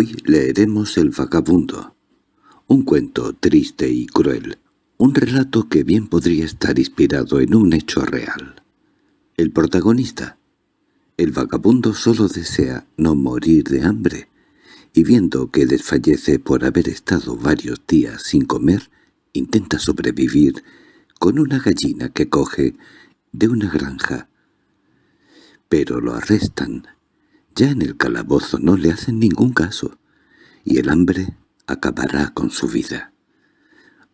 Hoy leeremos El vagabundo, un cuento triste y cruel, un relato que bien podría estar inspirado en un hecho real. El protagonista, el vagabundo solo desea no morir de hambre, y viendo que desfallece por haber estado varios días sin comer, intenta sobrevivir con una gallina que coge de una granja. Pero lo arrestan. Ya en el calabozo no le hacen ningún caso, y el hambre acabará con su vida.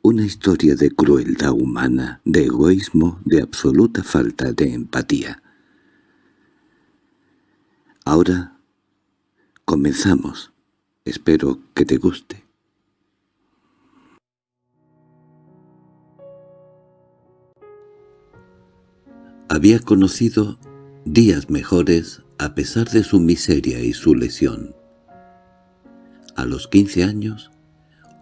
Una historia de crueldad humana, de egoísmo, de absoluta falta de empatía. Ahora comenzamos. Espero que te guste. Había conocido días mejores a pesar de su miseria y su lesión. A los quince años,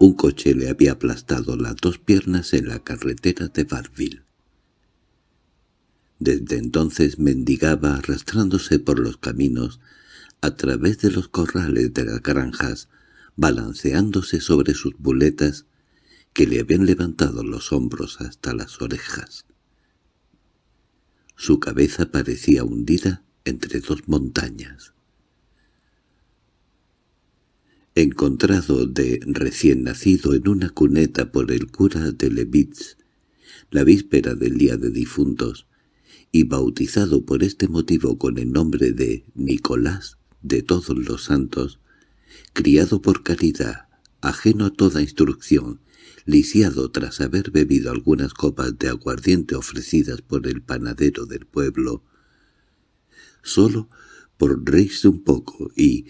un coche le había aplastado las dos piernas en la carretera de Barville. Desde entonces mendigaba arrastrándose por los caminos a través de los corrales de las granjas, balanceándose sobre sus buletas que le habían levantado los hombros hasta las orejas. Su cabeza parecía hundida entre dos montañas. Encontrado de recién nacido en una cuneta por el cura de Levitz, la víspera del día de difuntos, y bautizado por este motivo con el nombre de Nicolás, de todos los santos, criado por caridad, ajeno a toda instrucción, lisiado tras haber bebido algunas copas de aguardiente ofrecidas por el panadero del pueblo, solo por reírse un poco y,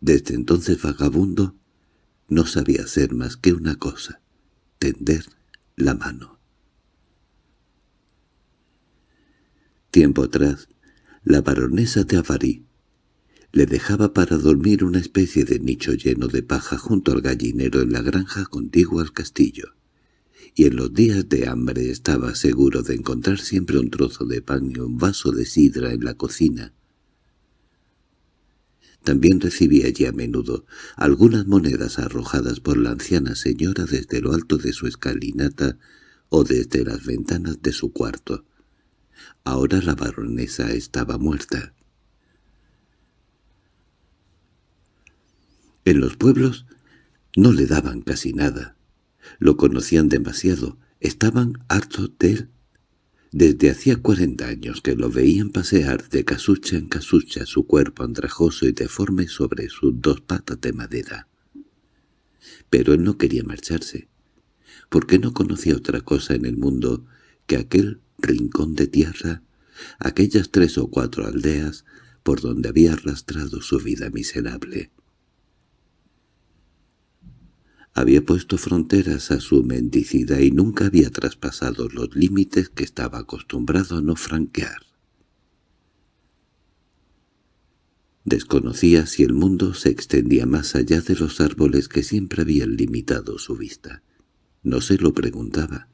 desde entonces vagabundo, no sabía hacer más que una cosa, tender la mano. Tiempo atrás, la baronesa de Avarí, le dejaba para dormir una especie de nicho lleno de paja junto al gallinero en la granja contigua al castillo, y en los días de hambre estaba seguro de encontrar siempre un trozo de pan y un vaso de sidra en la cocina. También recibía allí a menudo algunas monedas arrojadas por la anciana señora desde lo alto de su escalinata o desde las ventanas de su cuarto. Ahora la baronesa estaba muerta. En los pueblos no le daban casi nada. Lo conocían demasiado, estaban hartos de él. Desde hacía cuarenta años que lo veían pasear de casucha en casucha su cuerpo andrajoso y deforme sobre sus dos patas de madera. Pero él no quería marcharse, porque no conocía otra cosa en el mundo que aquel rincón de tierra, aquellas tres o cuatro aldeas por donde había arrastrado su vida miserable. Había puesto fronteras a su mendicidad y nunca había traspasado los límites que estaba acostumbrado a no franquear. Desconocía si el mundo se extendía más allá de los árboles que siempre habían limitado su vista. No se lo preguntaba.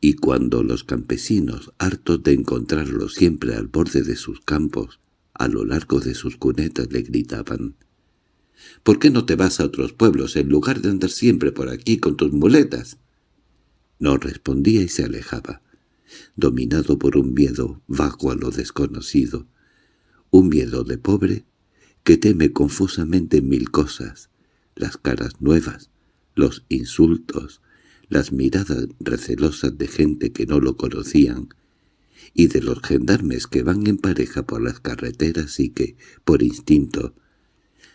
Y cuando los campesinos, hartos de encontrarlo siempre al borde de sus campos, a lo largo de sus cunetas le gritaban ¿Por qué no te vas a otros pueblos en lugar de andar siempre por aquí con tus muletas? No respondía y se alejaba, dominado por un miedo vago a lo desconocido, un miedo de pobre que teme confusamente mil cosas, las caras nuevas, los insultos, las miradas recelosas de gente que no lo conocían, y de los gendarmes que van en pareja por las carreteras y que, por instinto,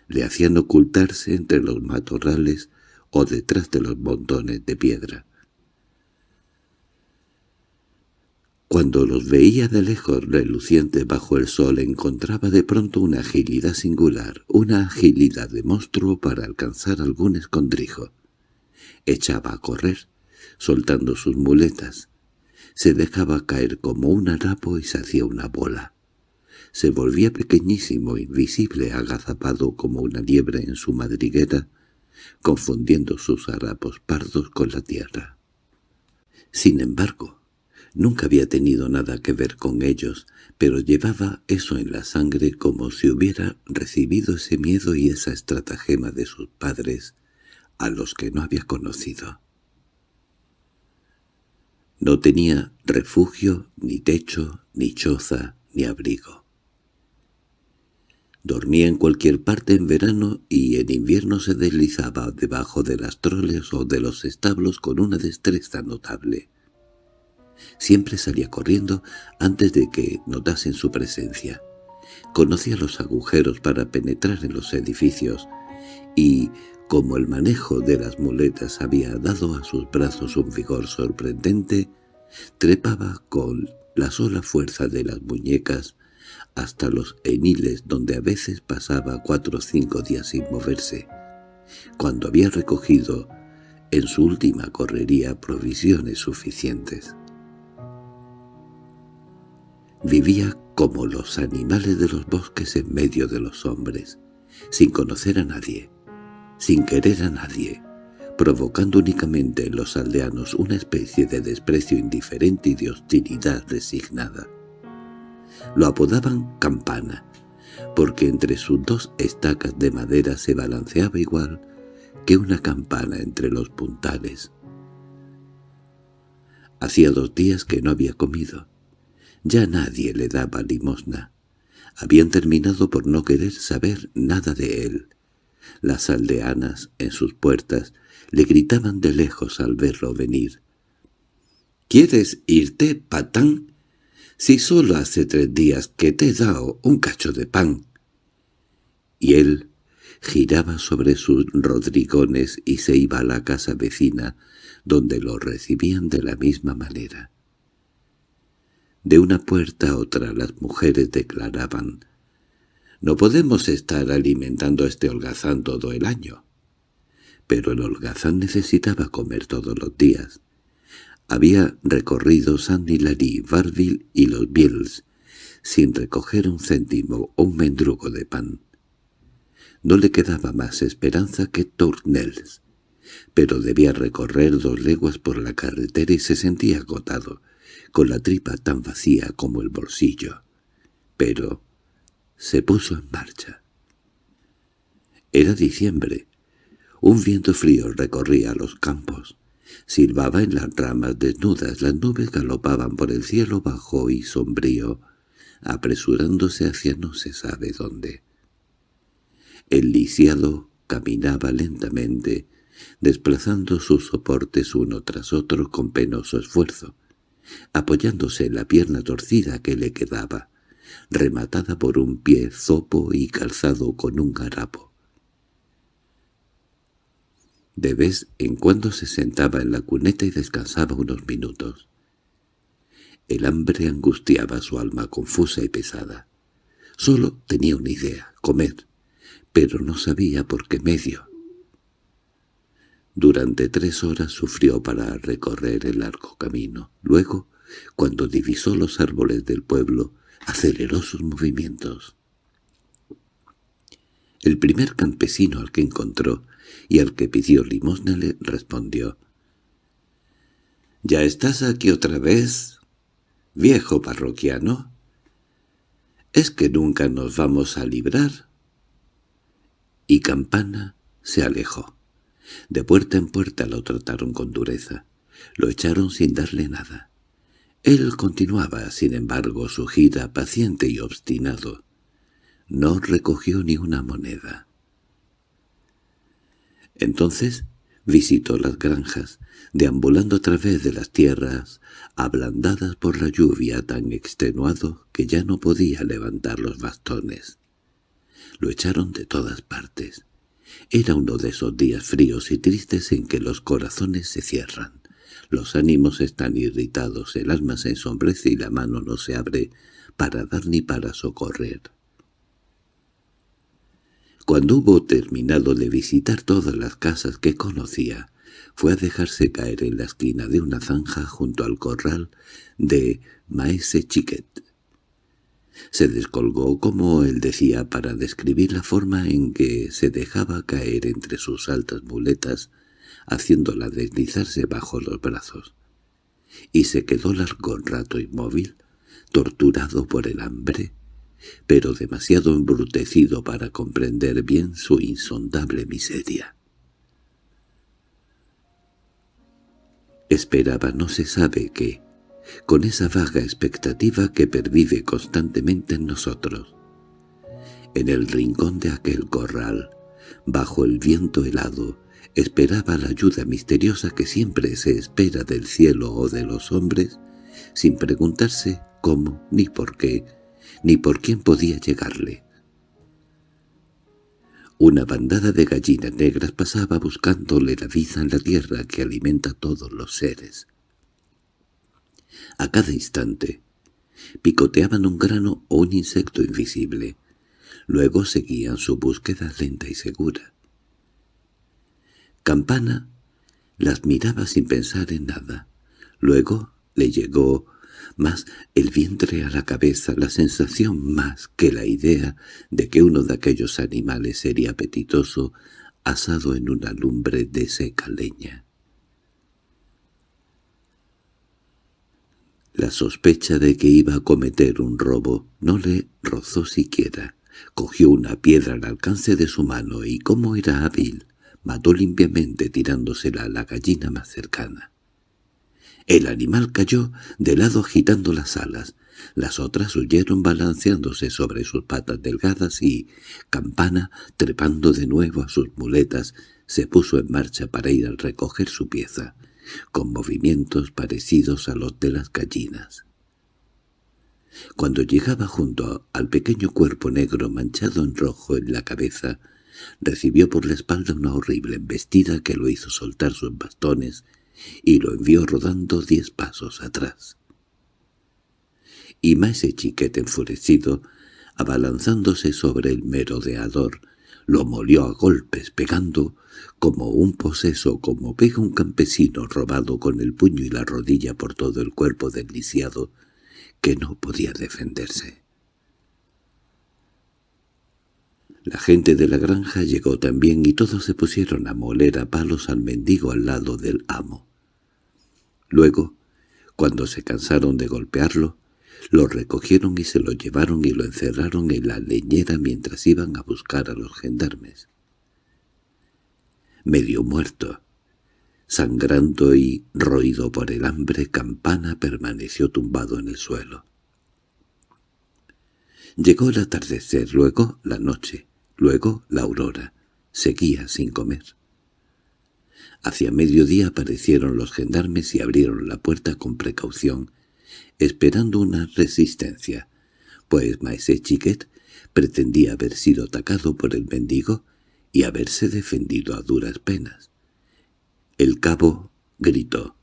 le hacían ocultarse entre los matorrales o detrás de los montones de piedra. Cuando los veía de lejos relucientes bajo el sol encontraba de pronto una agilidad singular, una agilidad de monstruo para alcanzar algún escondrijo. Echaba a correr, soltando sus muletas. Se dejaba caer como un harapo y se hacía una bola se volvía pequeñísimo, invisible, agazapado como una liebre en su madriguera, confundiendo sus harapos pardos con la tierra. Sin embargo, Nunca había tenido nada que ver con ellos, pero llevaba eso en la sangre como si hubiera recibido ese miedo y esa estratagema de sus padres, a los que no había conocido. No tenía refugio, ni techo, ni choza, ni abrigo. Dormía en cualquier parte en verano y en invierno se deslizaba debajo de las troles o de los establos con una destreza notable. Siempre salía corriendo antes de que notasen su presencia. Conocía los agujeros para penetrar en los edificios y, como el manejo de las muletas había dado a sus brazos un vigor sorprendente, trepaba con la sola fuerza de las muñecas hasta los eniles donde a veces pasaba cuatro o cinco días sin moverse. Cuando había recogido en su última correría provisiones suficientes. Vivía como los animales de los bosques en medio de los hombres, sin conocer a nadie, sin querer a nadie, provocando únicamente en los aldeanos una especie de desprecio indiferente y de hostilidad resignada. Lo apodaban Campana, porque entre sus dos estacas de madera se balanceaba igual que una campana entre los puntales. Hacía dos días que no había comido. Ya nadie le daba limosna. Habían terminado por no querer saber nada de él. Las aldeanas, en sus puertas, le gritaban de lejos al verlo venir. —¿Quieres irte, patán? Si solo hace tres días que te he dado un cacho de pan. Y él giraba sobre sus rodrigones y se iba a la casa vecina, donde lo recibían de la misma manera. De una puerta a otra las mujeres declaraban «No podemos estar alimentando a este holgazán todo el año». Pero el holgazán necesitaba comer todos los días. Había recorrido Saint-Hilary, Barville y los Bills, sin recoger un céntimo o un mendrugo de pan. No le quedaba más esperanza que Tournelles, pero debía recorrer dos leguas por la carretera y se sentía agotado con la tripa tan vacía como el bolsillo. Pero se puso en marcha. Era diciembre. Un viento frío recorría los campos. Silbaba en las ramas desnudas, las nubes galopaban por el cielo bajo y sombrío, apresurándose hacia no se sabe dónde. El lisiado caminaba lentamente, desplazando sus soportes uno tras otro con penoso esfuerzo apoyándose en la pierna torcida que le quedaba, rematada por un pie zopo y calzado con un garapo. De vez en cuando se sentaba en la cuneta y descansaba unos minutos. El hambre angustiaba su alma confusa y pesada. Solo tenía una idea, comer, pero no sabía por qué medio. Durante tres horas sufrió para recorrer el largo camino. Luego, cuando divisó los árboles del pueblo, aceleró sus movimientos. El primer campesino al que encontró y al que pidió limosna le respondió. —¿Ya estás aquí otra vez, viejo parroquiano? ¿Es que nunca nos vamos a librar? Y Campana se alejó. De puerta en puerta lo trataron con dureza. Lo echaron sin darle nada. Él continuaba, sin embargo, su gira paciente y obstinado. No recogió ni una moneda. Entonces visitó las granjas, deambulando a través de las tierras, ablandadas por la lluvia tan extenuado que ya no podía levantar los bastones. Lo echaron de todas partes. Era uno de esos días fríos y tristes en que los corazones se cierran. Los ánimos están irritados, el alma se ensombrece y la mano no se abre para dar ni para socorrer. Cuando hubo terminado de visitar todas las casas que conocía, fue a dejarse caer en la esquina de una zanja junto al corral de Maese Chiquet. Se descolgó, como él decía, para describir la forma en que se dejaba caer entre sus altas muletas, haciéndola deslizarse bajo los brazos. y se quedó largo rato inmóvil, torturado por el hambre, pero demasiado embrutecido para comprender bien su insondable miseria. Esperaba no se sabe qué, con esa vaga expectativa que pervive constantemente en nosotros. En el rincón de aquel corral, bajo el viento helado, esperaba la ayuda misteriosa que siempre se espera del cielo o de los hombres, sin preguntarse cómo, ni por qué, ni por quién podía llegarle. Una bandada de gallinas negras pasaba buscándole la vida en la tierra que alimenta a todos los seres. A cada instante picoteaban un grano o un insecto invisible. Luego seguían su búsqueda lenta y segura. Campana las miraba sin pensar en nada. Luego le llegó más el vientre a la cabeza, la sensación más que la idea de que uno de aquellos animales sería apetitoso asado en una lumbre de seca leña. La sospecha de que iba a cometer un robo no le rozó siquiera. Cogió una piedra al alcance de su mano y, como era hábil, mató limpiamente tirándosela a la gallina más cercana. El animal cayó de lado agitando las alas. Las otras huyeron balanceándose sobre sus patas delgadas y Campana, trepando de nuevo a sus muletas, se puso en marcha para ir a recoger su pieza, con movimientos parecidos a los de las gallinas. Cuando llegaba junto al pequeño cuerpo negro manchado en rojo en la cabeza, Recibió por la espalda una horrible embestida que lo hizo soltar sus bastones y lo envió rodando diez pasos atrás. Y Maese Chiquete enfurecido, abalanzándose sobre el merodeador, lo molió a golpes, pegando como un poseso, como pega un campesino robado con el puño y la rodilla por todo el cuerpo del lisiado, que no podía defenderse. La gente de la granja llegó también y todos se pusieron a moler a palos al mendigo al lado del amo. Luego, cuando se cansaron de golpearlo, lo recogieron y se lo llevaron y lo encerraron en la leñera mientras iban a buscar a los gendarmes. Medio muerto, sangrando y roído por el hambre, Campana permaneció tumbado en el suelo. Llegó el atardecer, luego la noche. Luego la aurora. Seguía sin comer. Hacia mediodía aparecieron los gendarmes y abrieron la puerta con precaución, esperando una resistencia, pues Maese Chiquet pretendía haber sido atacado por el mendigo y haberse defendido a duras penas. El cabo gritó.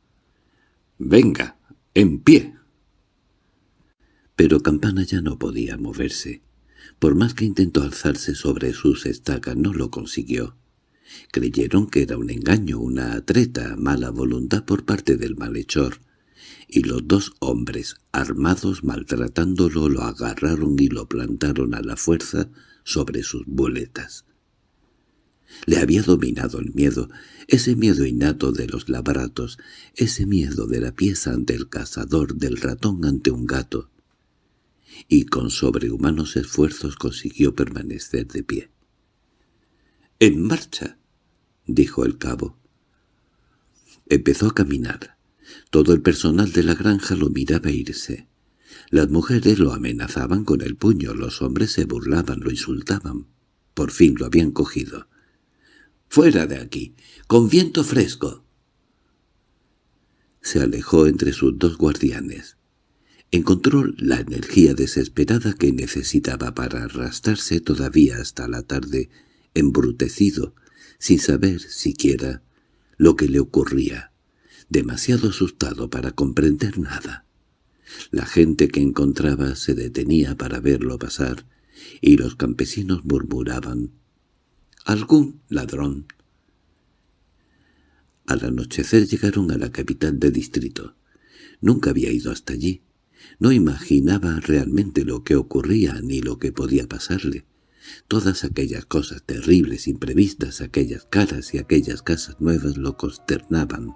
«¡Venga, en pie!» Pero Campana ya no podía moverse. Por más que intentó alzarse sobre sus estacas no lo consiguió. Creyeron que era un engaño, una treta, mala voluntad por parte del malhechor, y los dos hombres, armados maltratándolo, lo agarraron y lo plantaron a la fuerza sobre sus boletas. Le había dominado el miedo, ese miedo innato de los labratos, ese miedo de la pieza ante el cazador, del ratón ante un gato y con sobrehumanos esfuerzos consiguió permanecer de pie. —¡En marcha! —dijo el cabo. Empezó a caminar. Todo el personal de la granja lo miraba irse. Las mujeres lo amenazaban con el puño, los hombres se burlaban, lo insultaban. Por fin lo habían cogido. —¡Fuera de aquí! ¡Con viento fresco! Se alejó entre sus dos guardianes. Encontró la energía desesperada que necesitaba para arrastrarse todavía hasta la tarde, embrutecido, sin saber siquiera lo que le ocurría, demasiado asustado para comprender nada. La gente que encontraba se detenía para verlo pasar, y los campesinos murmuraban «¡Algún ladrón!». Al anochecer llegaron a la capital del distrito. Nunca había ido hasta allí. No imaginaba realmente lo que ocurría ni lo que podía pasarle. Todas aquellas cosas terribles, imprevistas, aquellas caras y aquellas casas nuevas lo consternaban.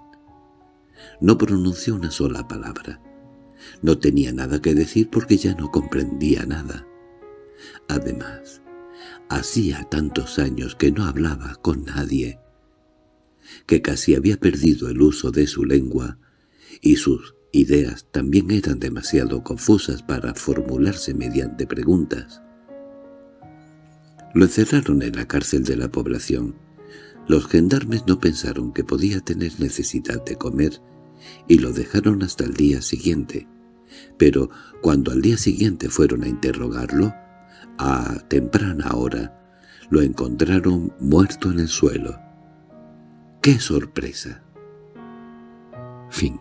No pronunció una sola palabra. No tenía nada que decir porque ya no comprendía nada. Además, hacía tantos años que no hablaba con nadie, que casi había perdido el uso de su lengua, y sus ideas también eran demasiado confusas para formularse mediante preguntas. Lo encerraron en la cárcel de la población. Los gendarmes no pensaron que podía tener necesidad de comer y lo dejaron hasta el día siguiente. Pero cuando al día siguiente fueron a interrogarlo, a temprana hora, lo encontraron muerto en el suelo. ¡Qué sorpresa! Fin